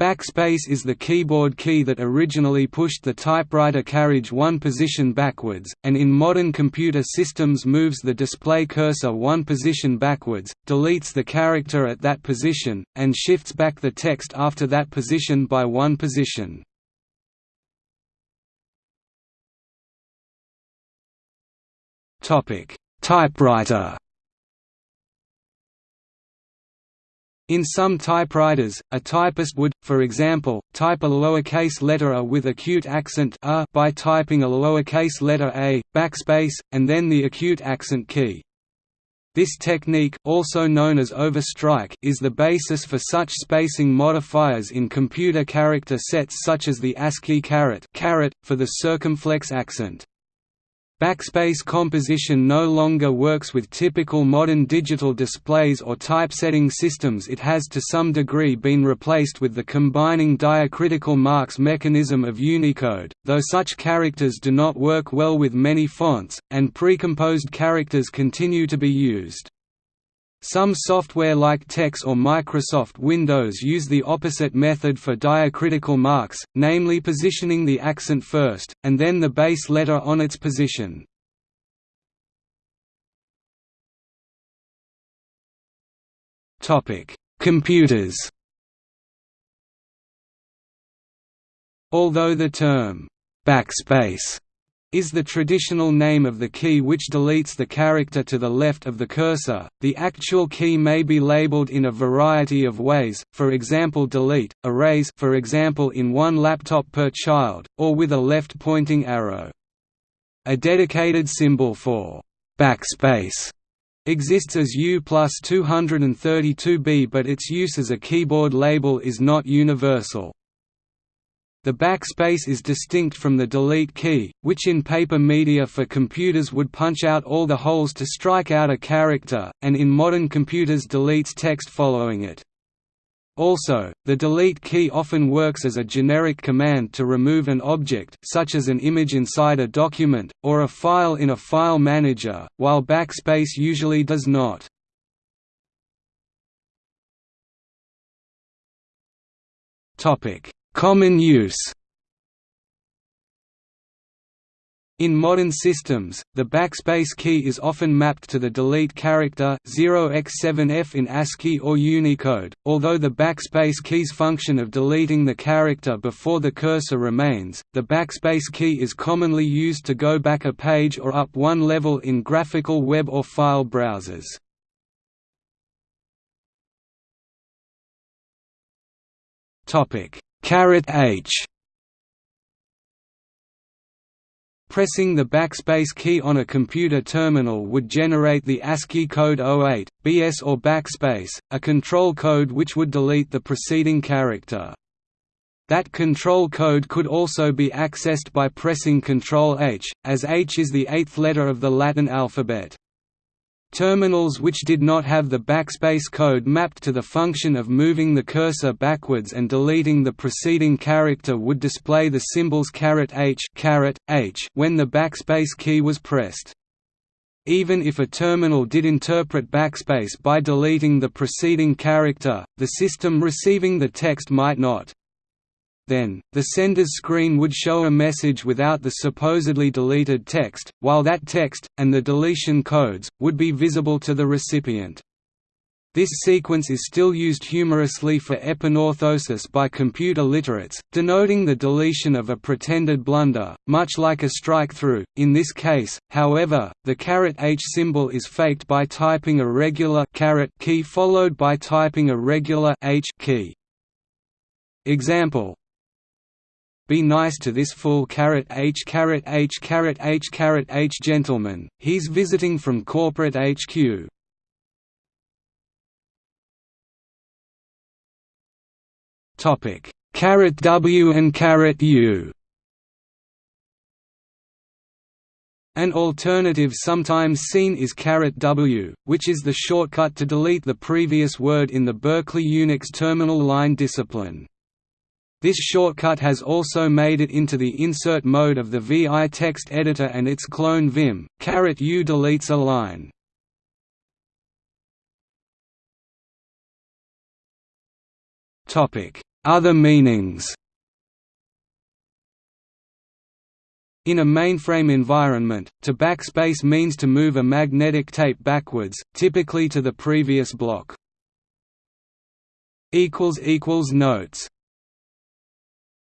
Backspace is the keyboard key that originally pushed the typewriter carriage one position backwards, and in modern computer systems moves the display cursor one position backwards, deletes the character at that position, and shifts back the text after that position by one position. Typewriter In some typewriters, a typist would, for example, type a lowercase letter a with acute accent a by typing a lowercase letter a, backspace, and then the acute accent key. This technique also known as overstrike is the basis for such spacing modifiers in computer character sets such as the ASCII caret, caret for the circumflex accent. Backspace composition no longer works with typical modern digital displays or typesetting systems it has to some degree been replaced with the combining diacritical marks mechanism of Unicode, though such characters do not work well with many fonts, and precomposed characters continue to be used. Some software like TeX or Microsoft Windows use the opposite method for diacritical marks, namely positioning the accent first, and then the base letter on its position. Computers Although the term «backspace» is the traditional name of the key which deletes the character to the left of the cursor. The actual key may be labeled in a variety of ways, for example delete, erase for example in one laptop per child, or with a left-pointing arrow. A dedicated symbol for backspace exists as U plus 232B but its use as a keyboard label is not universal. The backspace is distinct from the delete key, which in paper media for computers would punch out all the holes to strike out a character, and in modern computers deletes text following it. Also, the delete key often works as a generic command to remove an object such as an image inside a document, or a file in a file manager, while backspace usually does not. Topic Common use In modern systems, the backspace key is often mapped to the delete character 0x7f in ASCII or Unicode, although the backspace key's function of deleting the character before the cursor remains. The backspace key is commonly used to go back a page or up one level in graphical web or file browsers. Caret H Pressing the backspace key on a computer terminal would generate the ASCII code 08, BS or backspace, a control code which would delete the preceding character. That control code could also be accessed by pressing Ctrl H, as H is the eighth letter of the Latin alphabet. Terminals which did not have the backspace code mapped to the function of moving the cursor backwards and deleting the preceding character would display the symbols H, H when the backspace key was pressed. Even if a terminal did interpret backspace by deleting the preceding character, the system receiving the text might not. Then, the sender's screen would show a message without the supposedly deleted text, while that text, and the deletion codes, would be visible to the recipient. This sequence is still used humorously for epinorthosis by computer literates, denoting the deletion of a pretended blunder, much like a strike-through. In this case, however, the H symbol is faked by typing a regular key followed by typing a regular H key. Example be nice to this fool caret h caret h caret h caret h gentleman, he's visiting from corporate HQ. Topic caret W and caret U. An alternative sometimes seen is caret W, which is the shortcut to delete the previous word in the Berkeley Unix terminal line discipline. This shortcut has also made it into the insert mode of the VI text editor and its clone Vim. U deletes a line. Topic: Other meanings. In a mainframe environment, to backspace means to move a magnetic tape backwards, typically to the previous block. equals equals notes